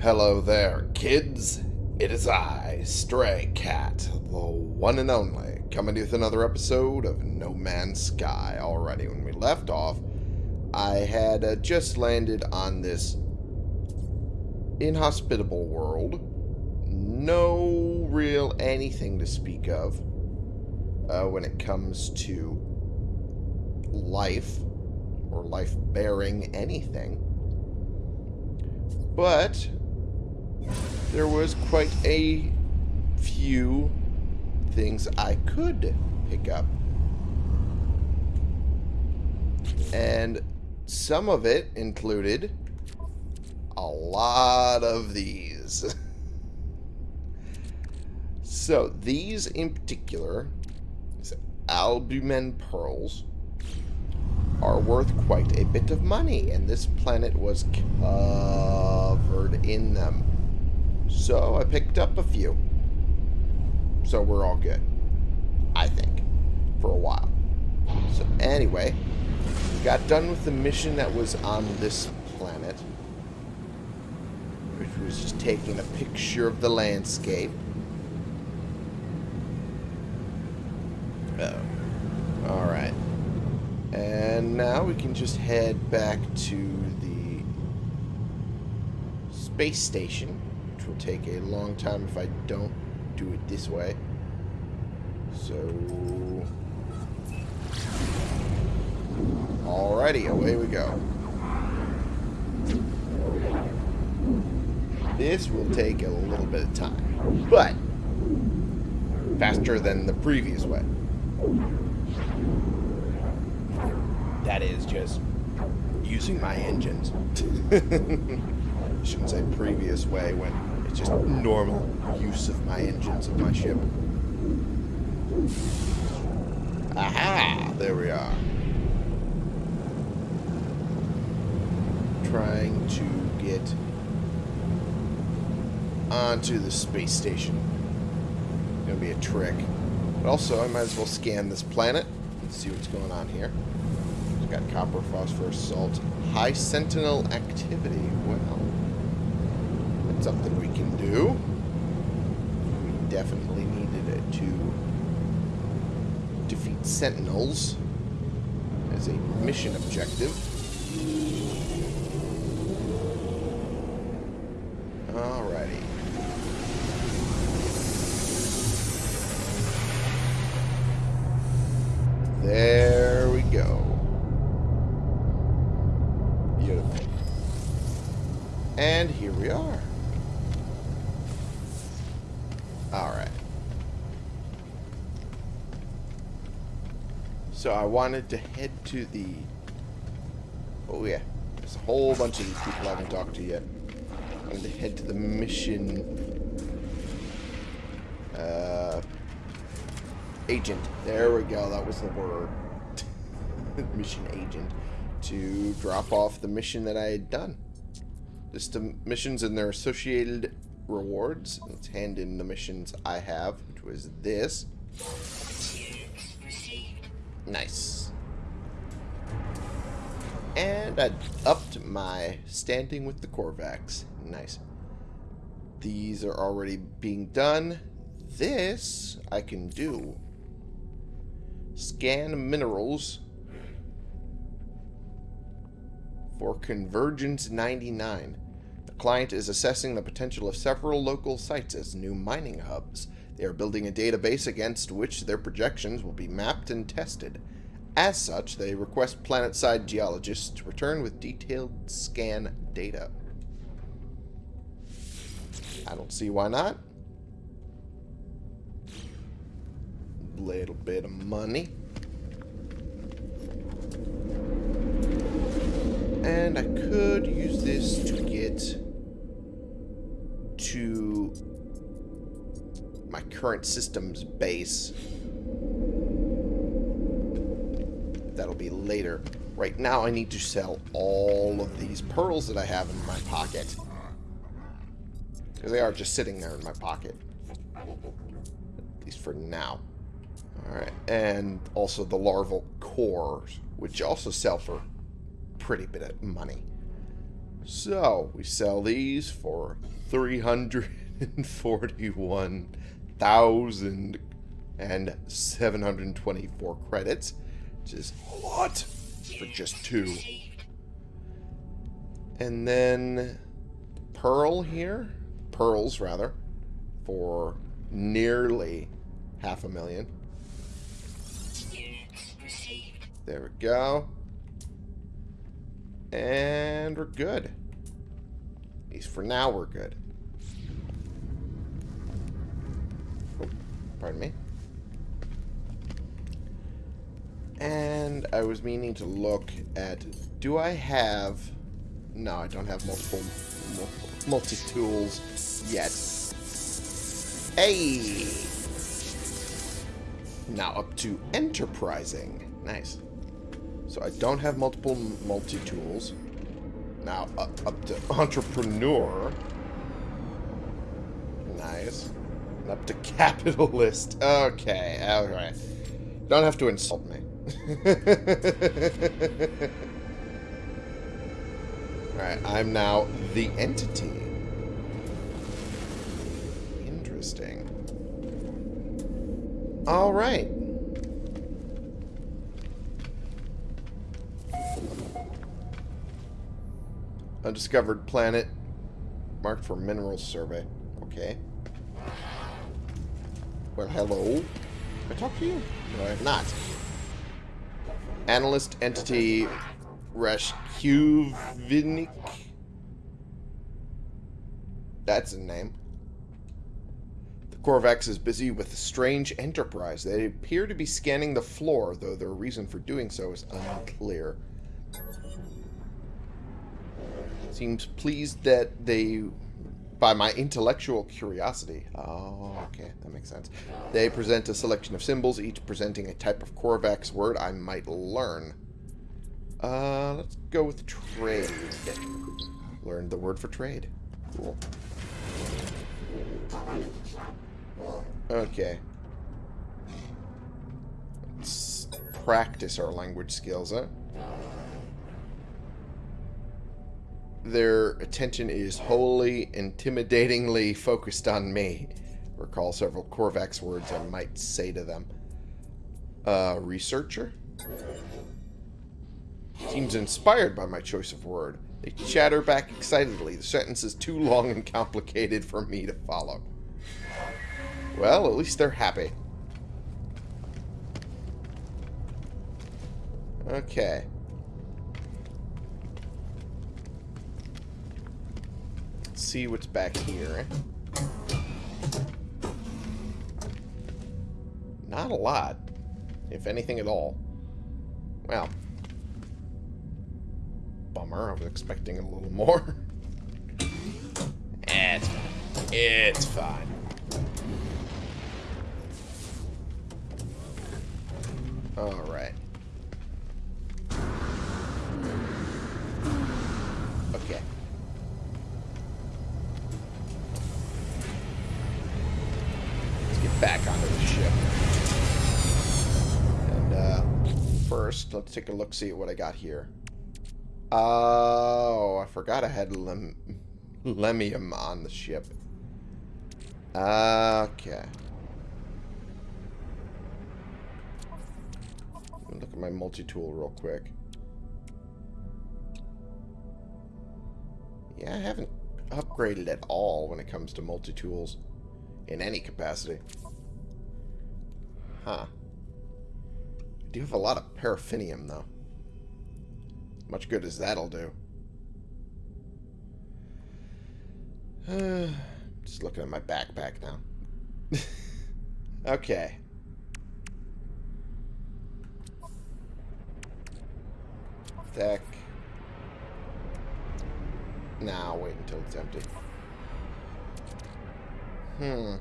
Hello there, kids. It is I, Stray Cat, the one and only, coming to you with another episode of No Man's Sky. Already, when we left off, I had uh, just landed on this inhospitable world. No real anything to speak of uh, when it comes to life or life bearing anything. But there was quite a few things I could pick up. And some of it included a lot of these. so these in particular, albumen pearls, are worth quite a bit of money, and this planet was covered in them. So I picked up a few. So we're all good. I think. For a while. So anyway, got done with the mission that was on this planet. Which was just taking a picture of the landscape. Oh. Alright. And now we can just head back to the space station, will take a long time if I don't do it this way. So... Alrighty, away we go. This will take a little bit of time, but faster than the previous way. That is just using my engines. Shouldn't say previous way when just normal use of my engines of my ship. Aha! There we are. Trying to get onto the space station. Gonna be a trick. But also, I might as well scan this planet and see what's going on here. Got copper, phosphorus, salt, high sentinel activity. Well, that's something can do. We definitely needed it to defeat sentinels as a mission objective. Alrighty. There we go. Beautiful. And here we are. Alright. So I wanted to head to the... Oh yeah. There's a whole bunch of these people I haven't talked to yet. I wanted to head to the mission... Uh, agent. There we go. That was the word. mission agent. To drop off the mission that I had done. Just the missions and their associated rewards. Let's hand in the missions I have, which was this. Nice. And I upped my standing with the Korvax. Nice. These are already being done. This I can do. Scan minerals for Convergence 99. The client is assessing the potential of several local sites as new mining hubs. They are building a database against which their projections will be mapped and tested. As such, they request planet-side geologists to return with detailed scan data. I don't see why not. Little bit of money. And I could use this to get to my current system's base. That'll be later. Right now I need to sell all of these pearls that I have in my pocket. Because they are just sitting there in my pocket. At least for now. Alright, and also the larval cores, which also sell for pretty bit of money. So, we sell these for 341,724 credits, which is a lot for just two. And then Pearl here, pearls rather, for nearly half a million. There we go. And we're good. At least for now, we're good. Pardon me. And I was meaning to look at... Do I have... No, I don't have multiple multi-tools yet. Hey! Now up to enterprising. Nice. So I don't have multiple multi-tools. Now up, up to entrepreneur. Nice. Up to capitalist. Okay, alright. Don't have to insult me. Alright, I'm now the entity. Interesting. Alright. Undiscovered planet. Marked for mineral survey. Okay. Well, hello. Can I talk to you? No, I have not. Analyst entity Rashkuvinik. That's a name. The Korvax is busy with a strange enterprise. They appear to be scanning the floor, though their reason for doing so is unclear. Seems pleased that they by my intellectual curiosity. Oh, okay, that makes sense. They present a selection of symbols, each presenting a type of Korvax word I might learn. Uh, let's go with trade. Learned the word for trade. Cool. Okay. Let's practice our language skills, huh? Their attention is wholly, intimidatingly focused on me. Recall several Korvax words I might say to them. Uh, researcher? Seems inspired by my choice of word. They chatter back excitedly. The sentence is too long and complicated for me to follow. Well, at least they're happy. Okay. See what's back here. Not a lot, if anything at all. Well, bummer. I was expecting a little more. it's fine. It's fine. Alright. Let's take a look, see what I got here. Oh, I forgot I had lem Lemium on the ship. Okay. Look at my multi-tool real quick. Yeah, I haven't upgraded at all when it comes to multi-tools in any capacity. Huh. I do have a lot of paraffinium, though. Much good as that'll do. Uh, just looking at my backpack now. okay. Deck. Now wait until it's empty. Hmm.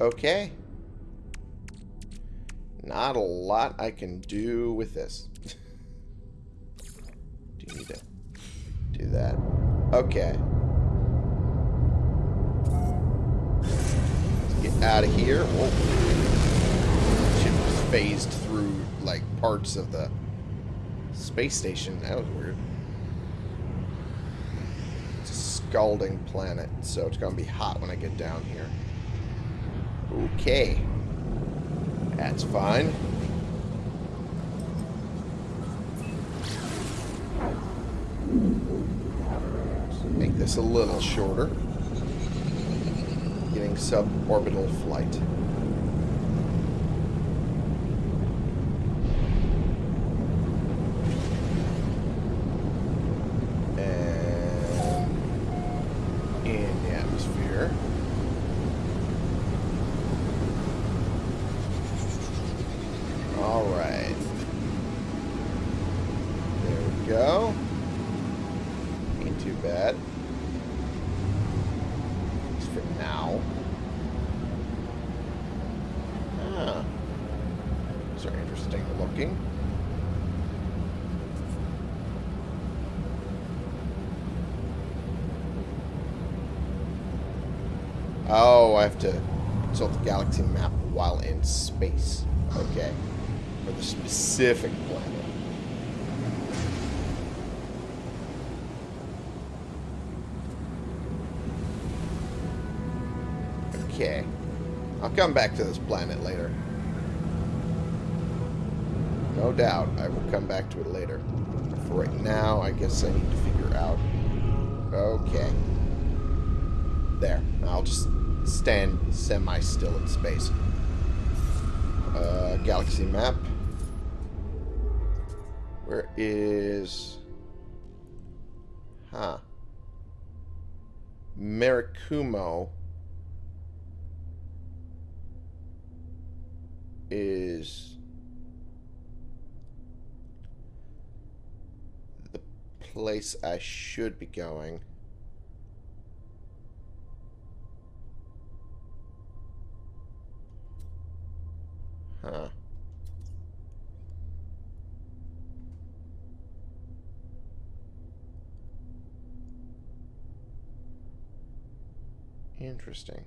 Okay. Not a lot I can do with this. do you need to do that? Okay. Let's get out of here. Oh. Whoa. phased through, like, parts of the space station. That was weird. It's a scalding planet, so it's going to be hot when I get down here. Okay. That's fine. Make this a little shorter. Getting suborbital flight. And in the atmosphere. All right. There we go. Ain't too bad. At least for now. Ah. These are interesting looking. Oh, I have to consult the galaxy map while in space. Okay. For the specific planet. Okay. I'll come back to this planet later. No doubt, I will come back to it later. For right now, I guess I need to figure out... Okay. There. I'll just stand semi-still in space. Uh, galaxy map. Where is... Huh. Marikumo is the place I should be going. Huh. Interesting.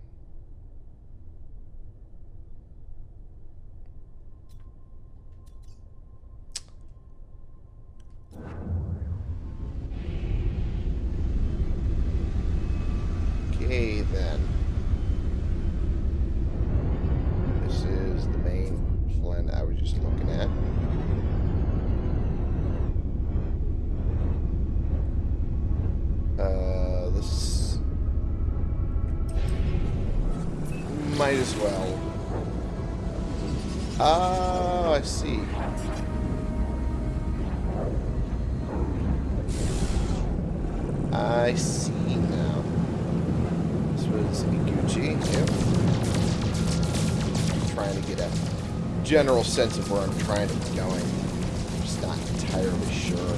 Sense of where I'm trying to be going. I'm just not entirely sure.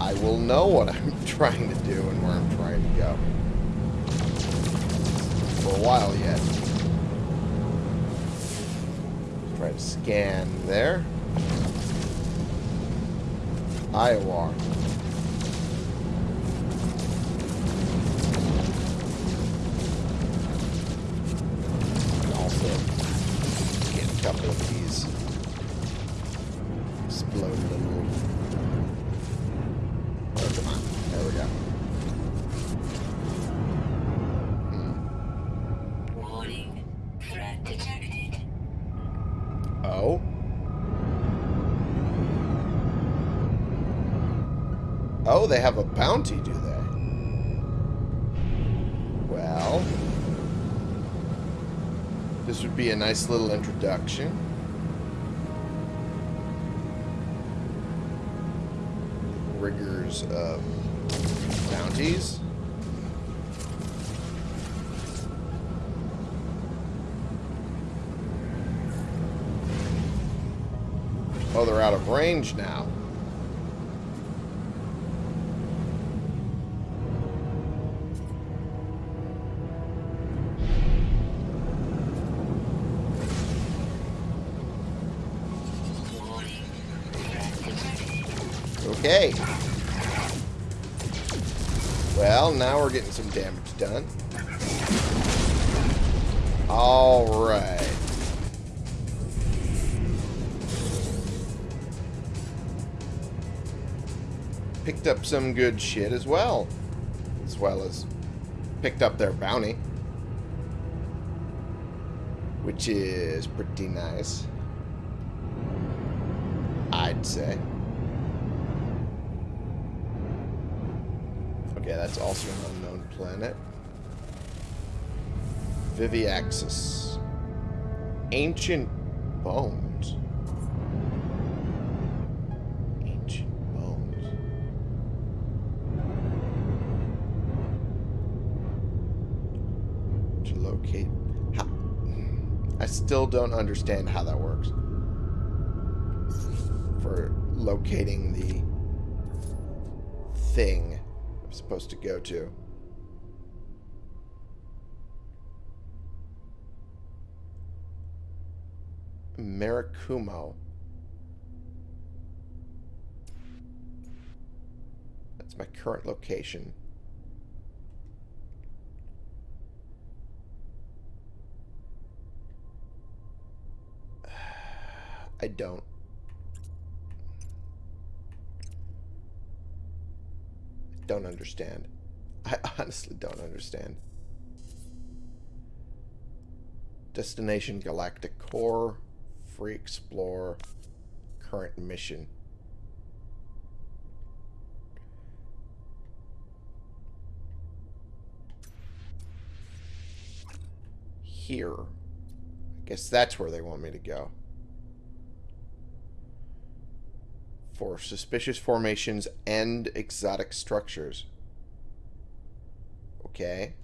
I will know what I'm trying to do and where I'm trying to go. For a while yet. Try to scan there. Iowa. They have a bounty, do they? Well... This would be a nice little introduction. Rigors of bounties. Oh, they're out of range now. Well, now we're getting some damage done. Alright. Picked up some good shit as well. As well as picked up their bounty. Which is pretty nice. I'd say. Okay, that's also an unknown planet. Viviaxis. Ancient bones. Ancient bones. To locate. How, I still don't understand how that works. For locating the thing supposed to go to. Marakumo. That's my current location. I don't. Don't understand. I honestly don't understand. Destination Galactic Core. Free Explore. Current mission. Here. I guess that's where they want me to go. For suspicious formations and exotic structures. Okay.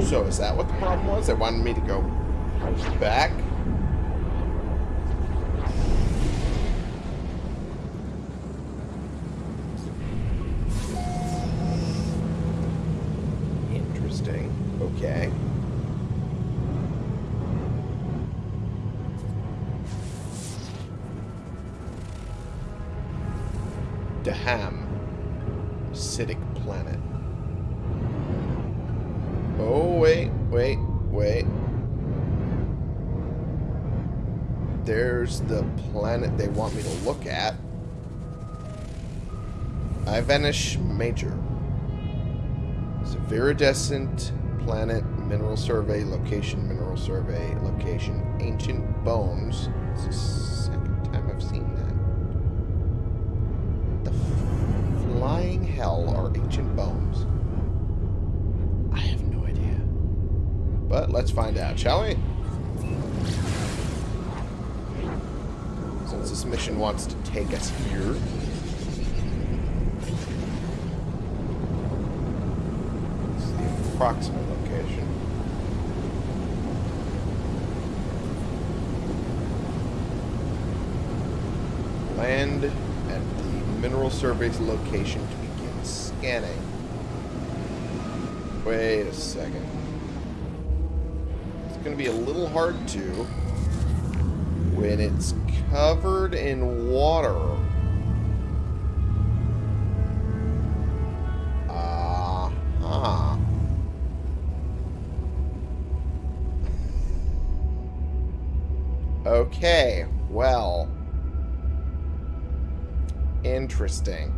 So is that what the problem was? They wanted me to go back? Planet they want me to look at. Ivanish Major. It's a viridescent planet, mineral survey, location, mineral survey, location, ancient bones. It's the second time I've seen that. The flying hell are ancient bones. I have no idea. But let's find out, shall we? Mission wants to take us here. It's the approximate location. Land at the mineral survey's location to begin scanning. Wait a second. It's going to be a little hard to when it's covered in water. Uh-huh. Okay, well. Interesting.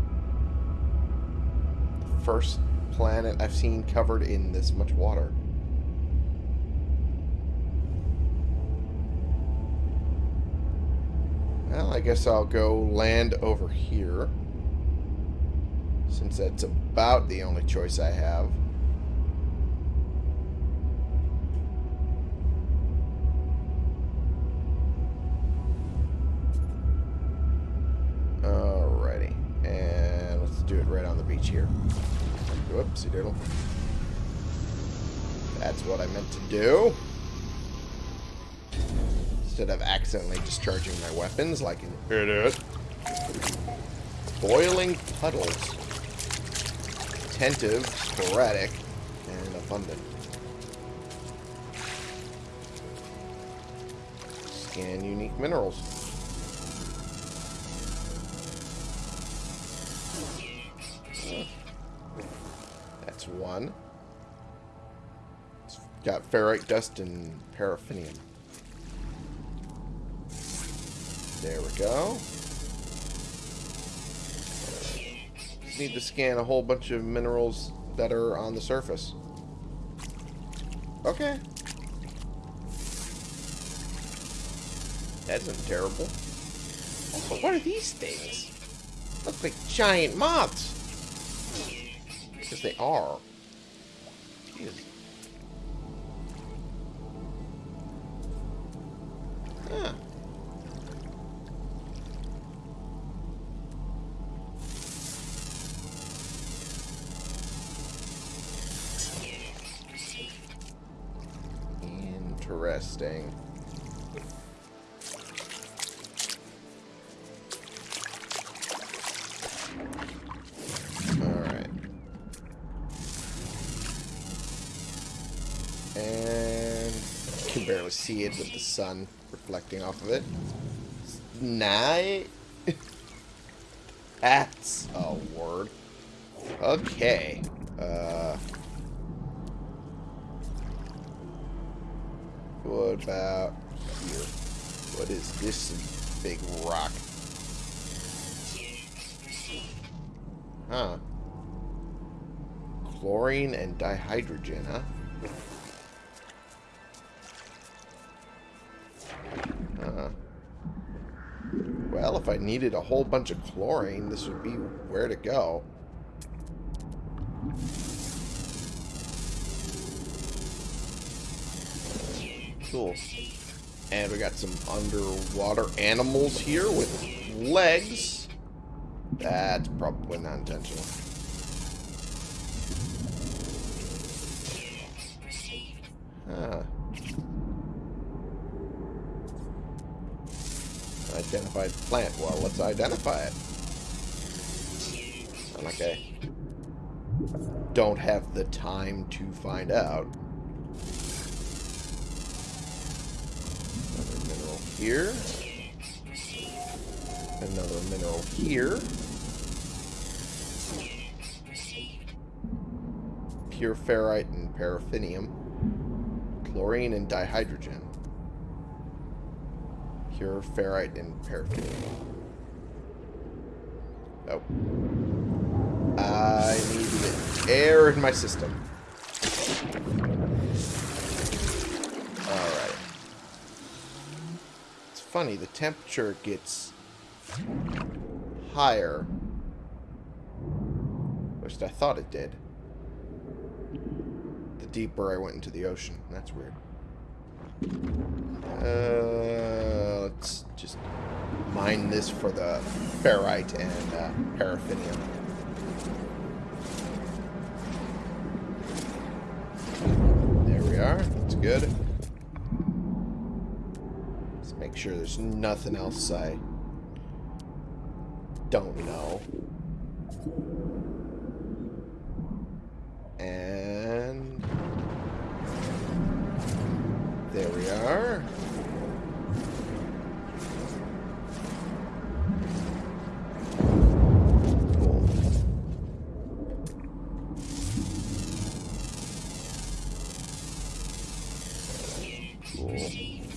First planet I've seen covered in this much water. Well, I guess I'll go land over here. Since that's about the only choice I have. Alrighty. And let's do it right on the beach here. Whoopsie doodle. That's what I meant to do. Instead of accidentally discharging my weapons like an idiot. Boiling puddles. Attentive, sporadic, and abundant. Scan unique minerals. That's one. It's got ferrite dust and paraffinium. There we go. Need to scan a whole bunch of minerals that are on the surface. Okay. That isn't terrible. Also, what are these things? Look like giant moths. Because they are. Jeez. Interesting. Alright. And you can barely see it with the sun reflecting off of it. Night. That's a word. Okay. Uh. About here? What is this big rock? Huh. Chlorine and dihydrogen, huh? Uh, well, if I needed a whole bunch of chlorine, this would be where to go. Cool. And we got some underwater animals here with legs. That's probably not intentional. Huh. Identified plant. Well, let's identify it. Not like I don't have the time to find out. Here. Another mineral here. Pure ferrite and paraffinium. Chlorine and dihydrogen. Pure ferrite and paraffinium. Oh. I need air in my system. Alright. It's funny, the temperature gets higher. At least I thought it did. The deeper I went into the ocean. That's weird. Uh, let's just mine this for the ferrite and uh, paraffinium. There we are. That's good. Make sure there's nothing else I don't know. And there we are. Cool. Cool.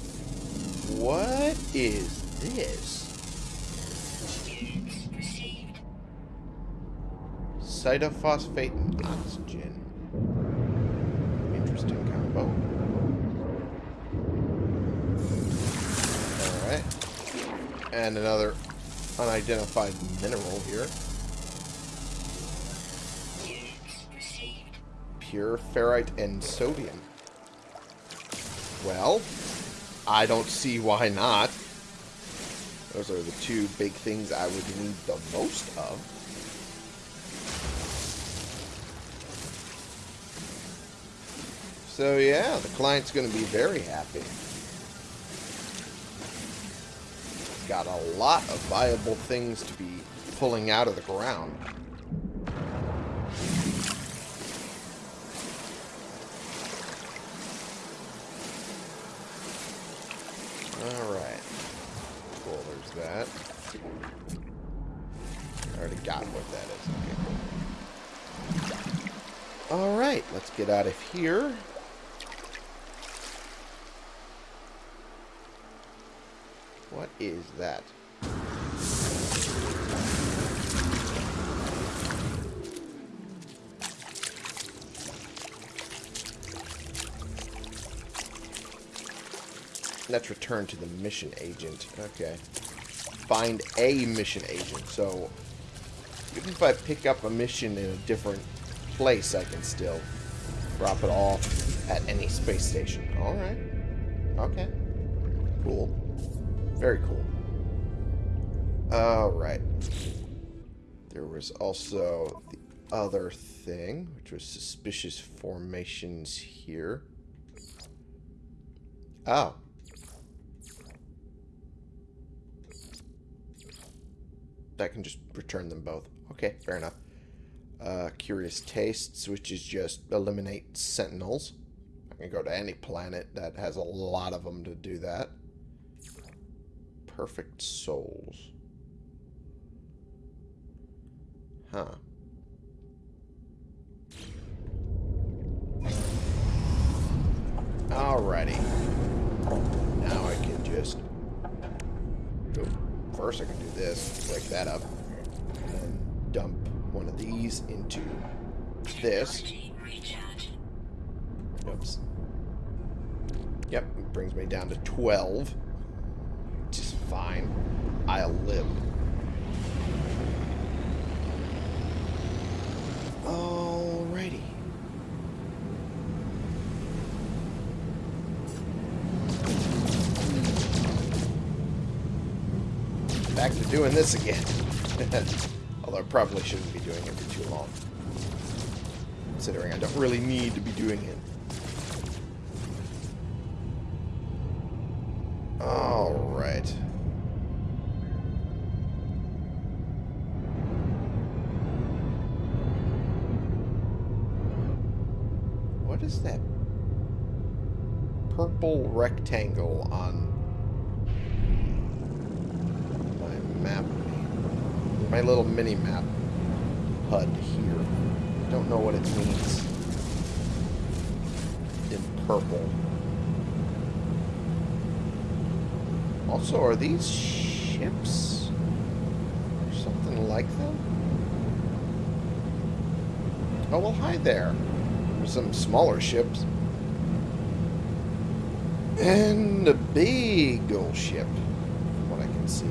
What is this? Cytophosphate and oxygen. Interesting combo. Alright. And another unidentified mineral here. Pure ferrite and sodium. Well, I don't see why not. Those are the two big things I would need the most of. So yeah, the client's going to be very happy. Got a lot of viable things to be pulling out of the ground. Alright. Cool, there's that. I already got what that is. Okay, cool. Alright, let's get out of here. What is that? Let's return to the mission agent. Okay. Find a mission agent. So, even if I pick up a mission in a different place, I can still drop it off at any space station. Alright. Okay. Cool. Very cool. Alright. There was also the other thing, which was suspicious formations here. Oh. That can just return them both. Okay, fair enough. Uh, curious tastes, which is just eliminate sentinels. I can go to any planet that has a lot of them to do that. Perfect souls. Huh. Alrighty. Now I can just... First I can do this, break that up, and then dump one of these into this. Oops. Yep, it brings me down to 12. Which is fine. I'll live. Alrighty. Back to doing this again. Although I probably shouldn't be doing it for too long. Considering I don't really need to be doing it. My mini map HUD here. Don't know what it means in purple. Also, are these ships? Or something like them? Oh, well, hi there. There's some smaller ships. And a big old ship, from what I can see.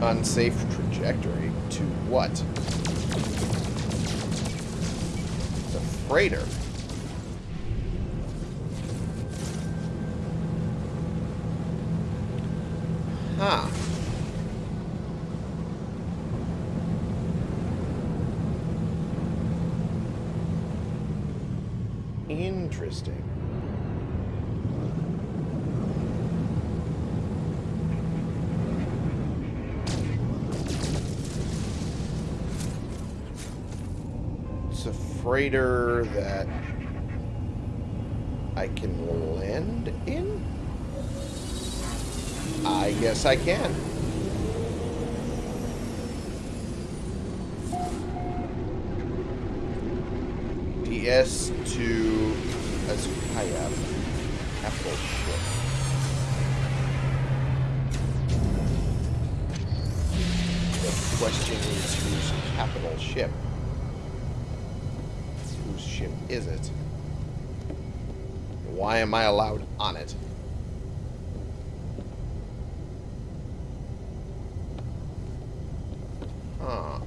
Unsafe trajectory to what? The freighter. Huh. Interesting. Freighter that I can land in? I guess I can. DS to Azukaya. Capital ship. The question is whose capital ship? Ship is it? Why am I allowed on it? Huh.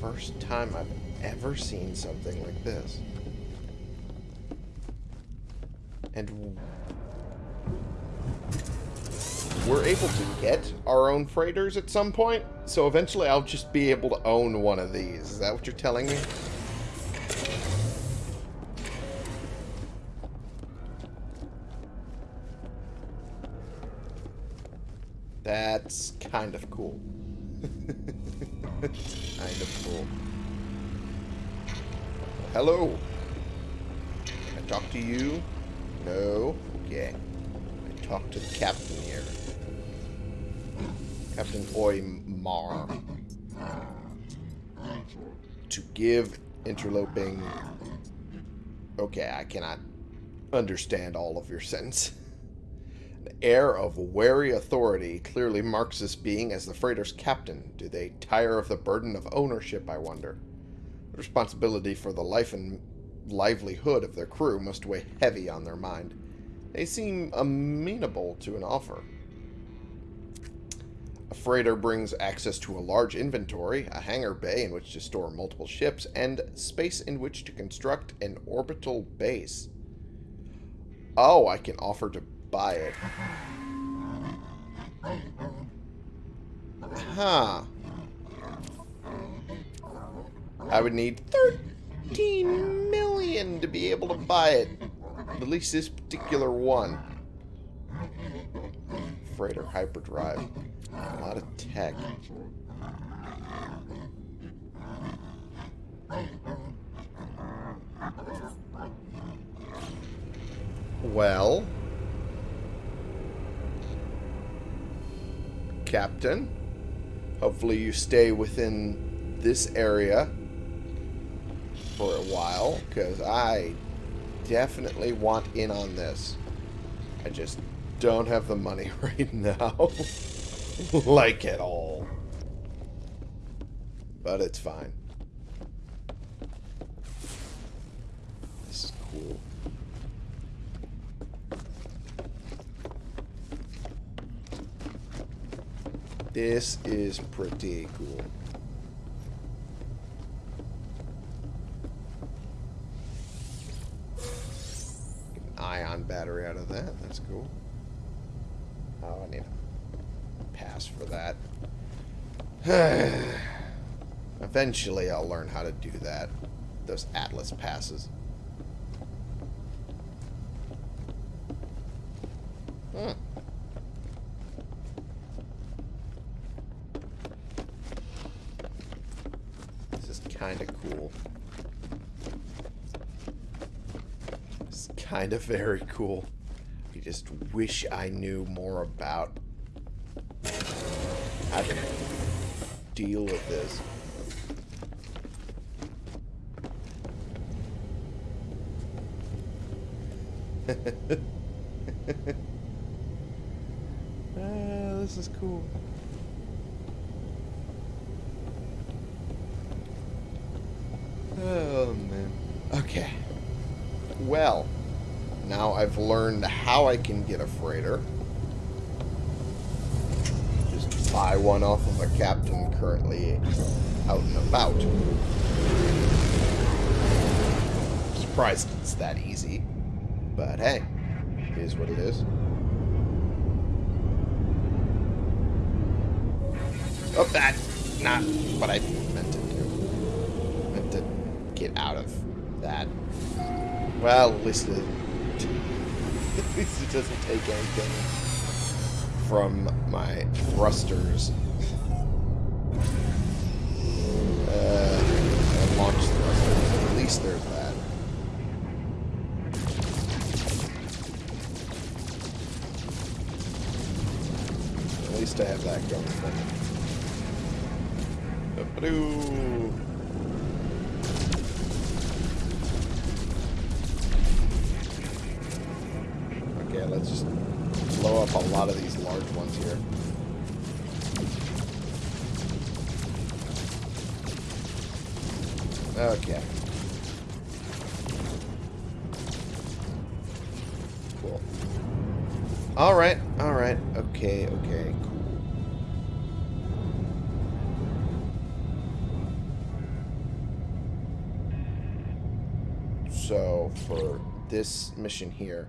First time I've ever seen something like this. And we're able to get our own freighters at some point, so eventually I'll just be able to own one of these. Is that what you're telling me? That's kind of cool. kind of cool. Hello. Can I talk to you? No? Okay. I talk to the captain here. Captain Oymar. to give interloping... Okay, I cannot understand all of your sentence. An air of wary authority clearly marks this being as the freighter's captain. Do they tire of the burden of ownership, I wonder? The responsibility for the life and livelihood of their crew must weigh heavy on their mind. They seem amenable to an offer. Freighter brings access to a large inventory, a hangar bay in which to store multiple ships, and space in which to construct an orbital base. Oh, I can offer to buy it. Huh. I would need 13 million to be able to buy it. At least this particular one. Freighter hyperdrive. A lot of tech. Well. Captain. Hopefully you stay within this area for a while, because I definitely want in on this. I just don't have the money right now. like at all. But it's fine. This is cool. This is pretty cool. Ion battery out of that. That's cool. Oh, I need a pass for that. Eventually, I'll learn how to do that. Those Atlas passes. Hmm. This is kind of cool. It's kind of very cool. I just wish I knew more about how to deal with this. ah, this is cool. Oh, man. Okay. Well, now I've learned how I can get a freighter. Buy one off of a captain currently out and about. Surprised it's that easy. But hey, it is what it is. Oh, that's not what I meant to do. meant to get out of that. Well, at least it, at least it doesn't take anything from my thrusters. Uh, launch thrusters. At least there's that. At least I have that going for me. Okay. Cool. Alright, alright. Okay, okay, cool. So, for this mission here,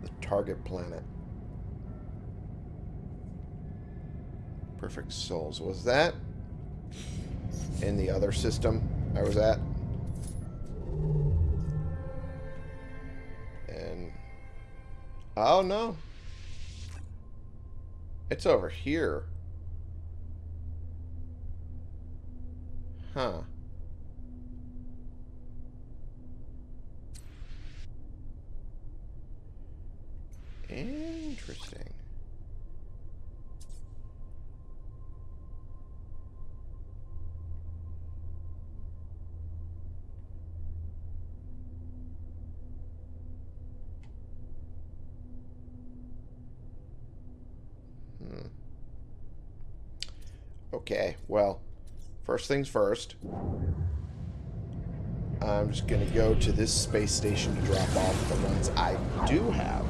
the target planet. Perfect Souls. Was that in the other system I was at? And... Oh, no. It's over here. Huh. Interesting. Well, first things first. I'm just going to go to this space station to drop off the ones I do have.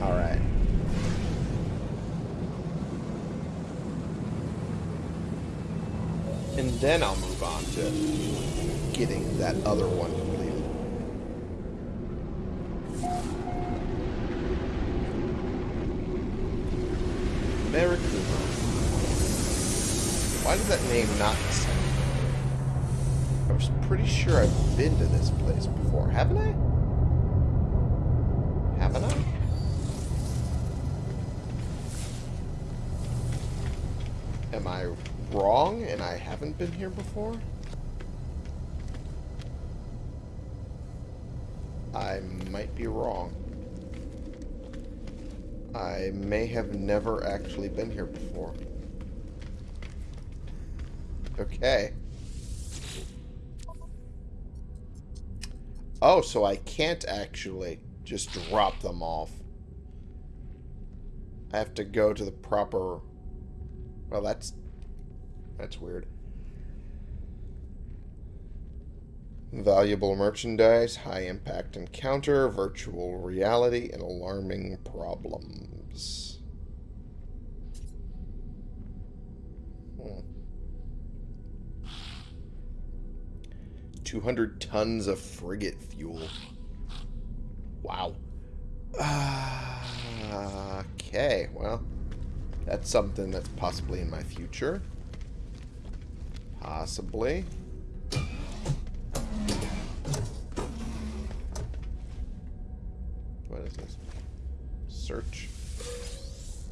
Alright. And then I'll move on to getting that other one completed. Marikuma. Why does that name not sound? I was pretty sure I've been to this place before. Haven't I? Haven't I? Am I wrong and I haven't been here before? I might be wrong. I may have never actually been here before. Okay. Oh, so I can't actually just drop them off. I have to go to the proper... Well, that's... That's weird. Valuable merchandise, high impact encounter, virtual reality, and alarming problems. 200 tons of frigate fuel. Wow. Uh, okay, well, that's something that's possibly in my future. Possibly. What is this? Search.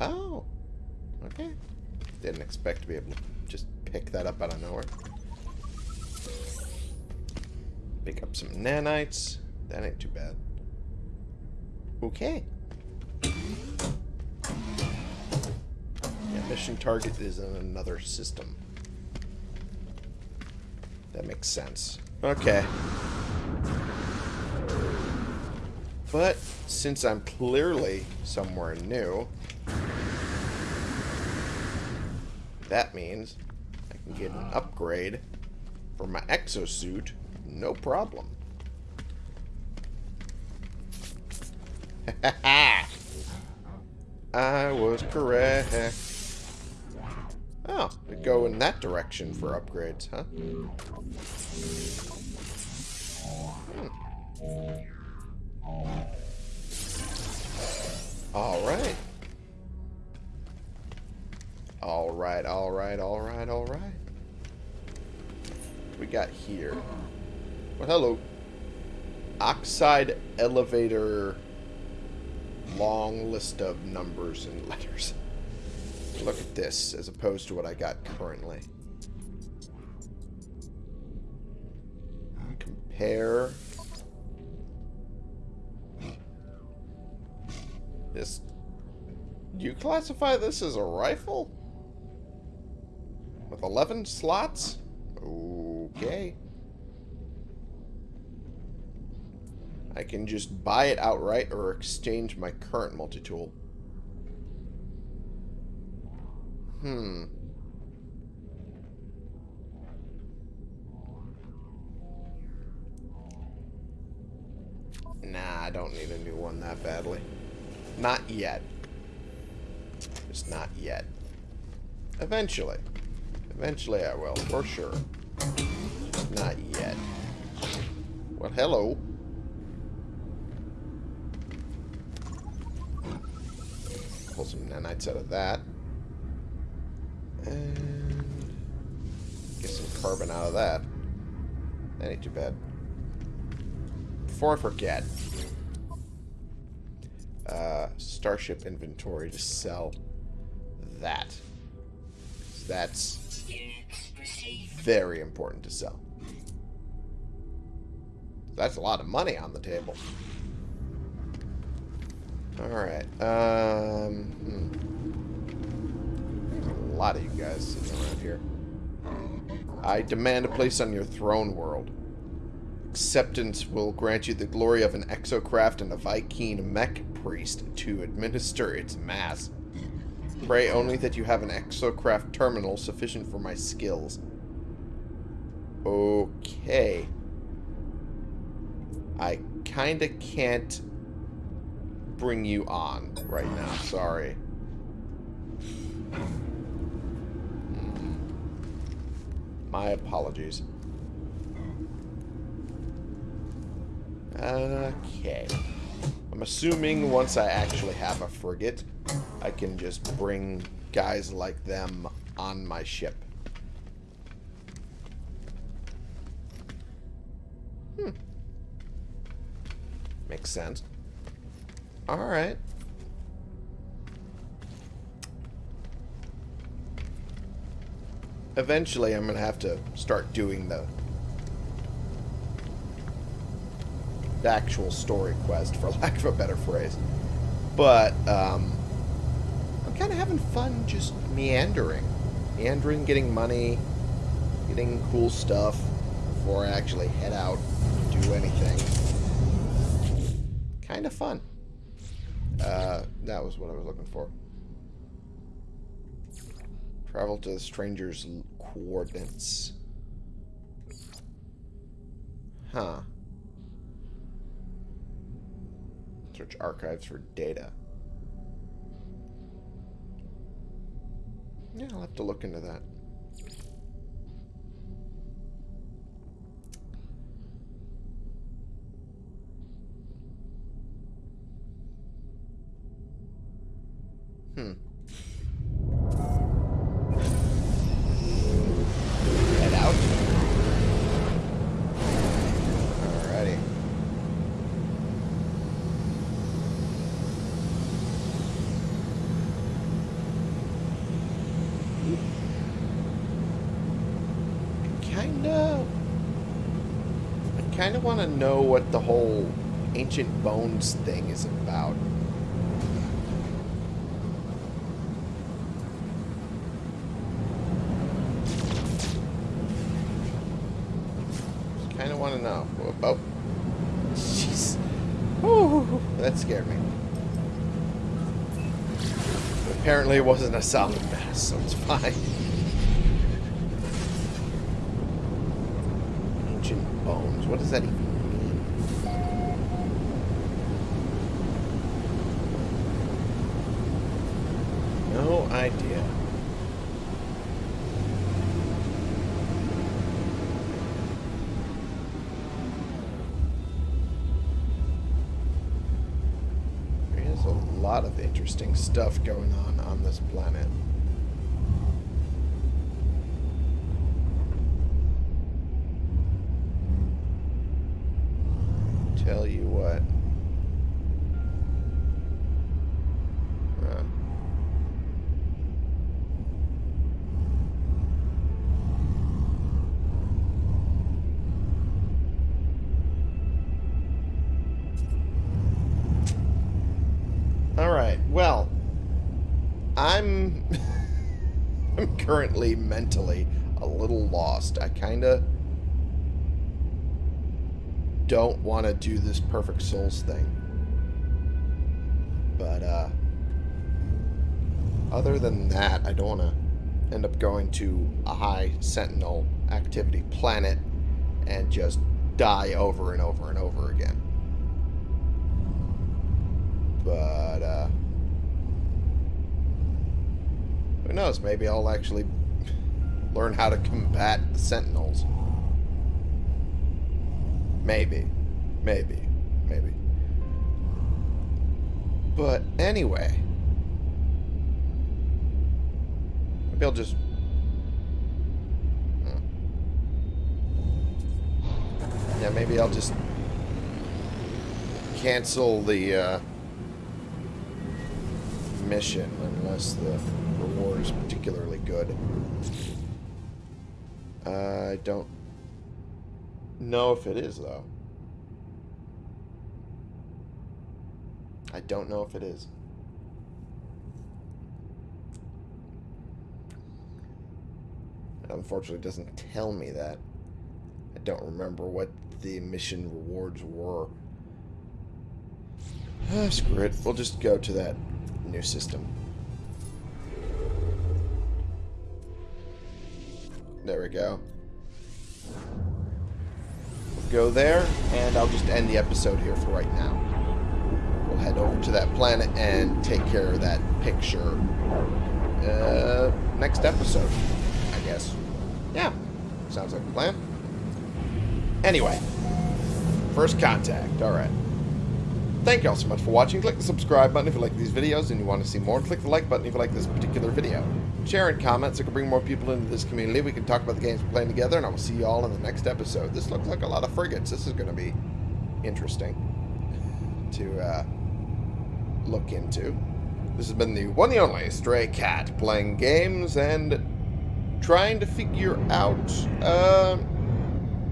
Oh. Okay. Didn't expect to be able to just pick that up out of nowhere. Pick up some nanites. That ain't too bad. Okay. Yeah, mission target is in another system. That makes sense. Okay. But since I'm clearly somewhere new, that means I can get an upgrade for my exosuit, no problem. I was correct. Oh, we go in that direction for upgrades, huh? Hmm. Alright. Alright, alright, alright, alright. We got here. Well, hello. Oxide elevator long list of numbers and letters. Look at this, as opposed to what I got currently. Compare. This... Do you classify this as a rifle? With 11 slots? Okay. I can just buy it outright or exchange my current multi-tool. Hmm. Nah, I don't need a new one that badly. Not yet. Just not yet. Eventually. Eventually I will, for sure. Not yet. Well, hello. Pull some nanites out of that. And get some carbon out of that. That ain't too bad. Before I forget, uh, Starship inventory to sell that. That's very important to sell. That's a lot of money on the table. Alright. Um, hmm. a lot of you guys sitting around here. I demand a place on your throne world. Acceptance will grant you the glory of an exocraft and a Vy'keen mech priest to administer its mass. Pray only that you have an exocraft terminal sufficient for my skills. Okay. I kinda can't bring you on right now. Sorry. Hmm. My apologies. Okay. I'm assuming once I actually have a frigate, I can just bring guys like them on my ship. Hmm. Makes sense. Alright. Eventually, I'm going to have to start doing the the actual story quest, for lack of a better phrase. But um, I'm kind of having fun just meandering. Meandering, getting money, getting cool stuff before I actually head out and do anything. Kind of fun. Uh, that was what I was looking for. Travel to the stranger's coordinates. Huh. Search archives for data. Yeah, I'll have to look into that. Hmm. Head out. Alrighty. Kinda. I kinda want to know what the whole ancient bones thing is about. kind of want to know. Oh, jeez. Ooh, scared me. Apparently it wasn't a solid mass, so it's fine. Ancient bones. What does that even mean? No idea. Interesting stuff going on on this planet. Tell you what. Uh, All right. Well, I'm I'm mentally a little lost. I kind of don't want to do this perfect souls thing. But uh other than that, I don't want to end up going to a high sentinel activity planet and just die over and over and over again. But, uh... Who knows? Maybe I'll actually learn how to combat the Sentinels. Maybe. Maybe. Maybe. But anyway. Maybe I'll just... Hmm. Yeah, maybe I'll just cancel the uh, mission unless the reward is particularly good. I don't know if it is, though. I don't know if it is. It unfortunately doesn't tell me that. I don't remember what the mission rewards were. Ah, screw it. We'll just go to that new system. There we go. Go there, and I'll just end the episode here for right now. We'll head over to that planet and take care of that picture uh, next episode, I guess. Yeah, sounds like a plan. Anyway, first contact. All right. Thank you all so much for watching. Click the subscribe button if you like these videos and you want to see more. Click the like button if you like this particular video. Share and comment so we can bring more people into this community. We can talk about the games we're playing together, and I will see you all in the next episode. This looks like a lot of frigates. This is going to be interesting to uh, look into. This has been the one and only Stray Cat playing games and trying to figure out uh,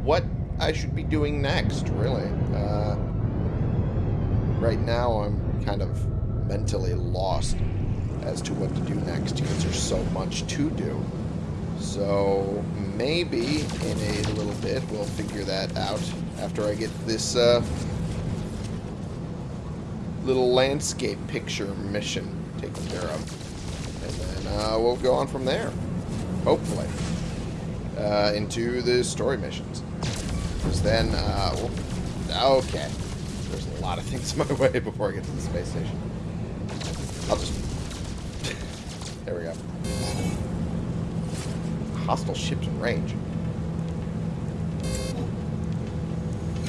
what I should be doing next, really. Uh, right now I'm kind of mentally lost as to what to do next because there's so much to do. So maybe in a little bit we'll figure that out after I get this uh, little landscape picture mission taken care of. And then uh, we'll go on from there, hopefully, uh, into the story missions. Because then, uh, okay, there's a lot of things in my way before I get to the space station. I'll just, Hostile ships in range.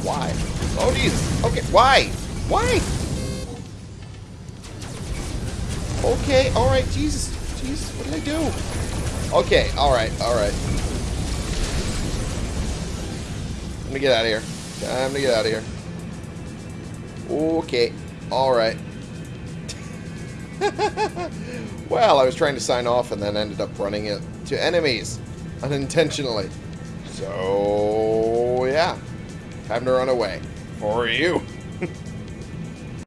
Why? Oh, Jesus. Okay, why? Why? Okay, alright, Jesus. Jesus, what did I do? Okay, alright, alright. Let me get out of here. Uh, Time to get out of here. Okay, alright. well, I was trying to sign off and then ended up running it to enemies unintentionally. So, yeah. Time to run away. For you.